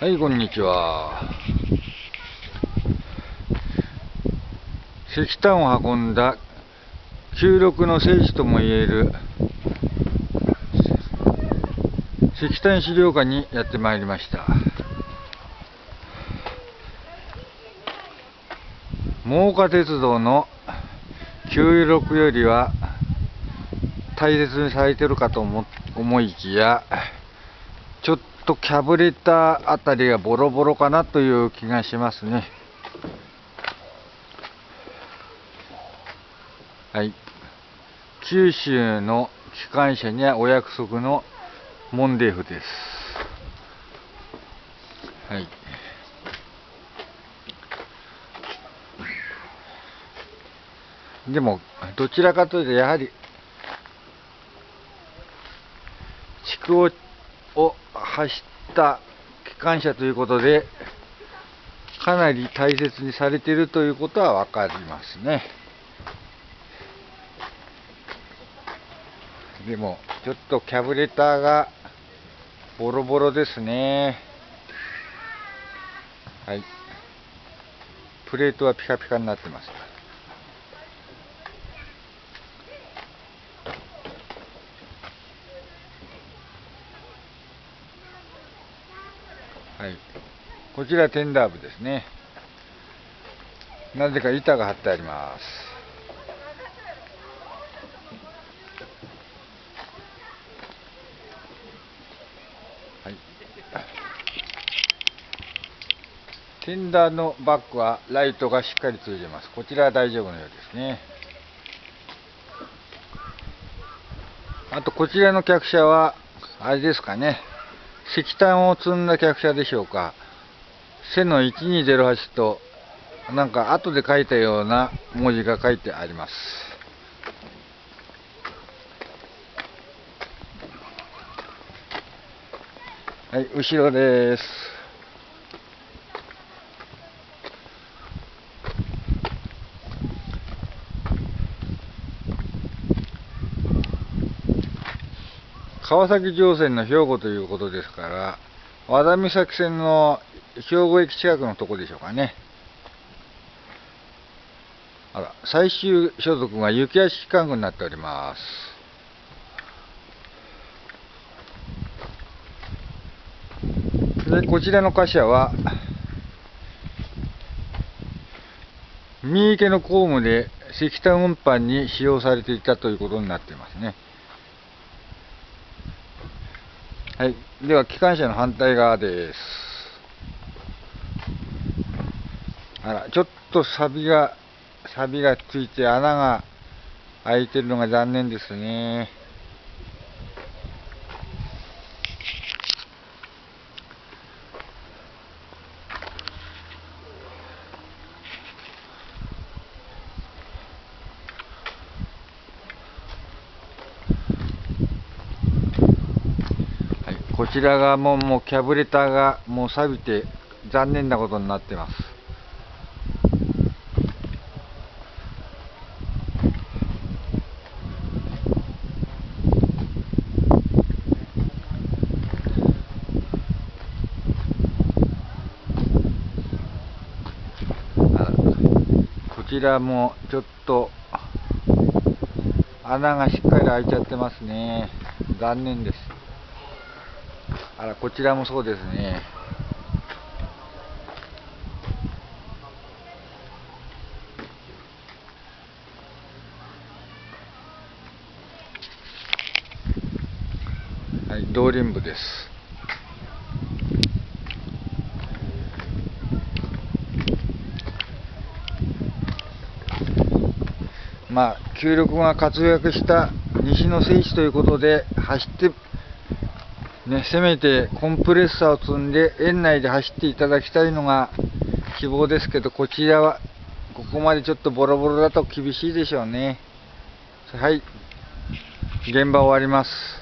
はい、こんにちは。石炭を運んだ旧力の聖地ともいえる石炭資料館にやってまいりました。真岡鉄道の96よりは大切にされてるかと思いきや、とキャブレターあたりがボロボロかなという気がしますね。はい。九州の機関車にはお約束のモンデーフです。はい。でも、どちらかというと、やはり、地区をを走った機関車ということで、かなり大切にされているということは分かりますね。でも、ちょっとキャブレターがボロボロですね。はい。プレートはピカピカになってます。はい。こちらテンダー部ですね。なぜか板が張ってあります。はい。テンダーのバックはライトがしっかりついてます。こちらは大丈夫のようですね。あとこちらの客車は、あれですかね。石炭を積んだ客車でしょうか。背の1208と、なんか後で書いたような文字が書いてあります。はい、後ろです。川崎城線の兵庫ということですから、和田岬線の兵庫駅近くのとこでしょうかね。あら、最終所属が雪屋敷管区になっております。で、こちらの貨車は、三池の公務で石炭運搬に使用されていたということになっていますね。はい。では、機関車の反対側です。あら、ちょっと錆が、錆がついて穴が開いてるのが残念ですね。こちらがもうもうキャブレターがもう錆びて残念なことになってます。こちらもちょっと穴がしっかり開いちゃってますね。残念です。あら、こちらもそうですね。はい、道輪部です。まあ、球力が活躍した西の聖地ということで走ってね、せめてコンプレッサーを積んで園内で走っていただきたいのが希望ですけど、こちらはここまでちょっとボロボロだと厳しいでしょうね。はい。現場終わります。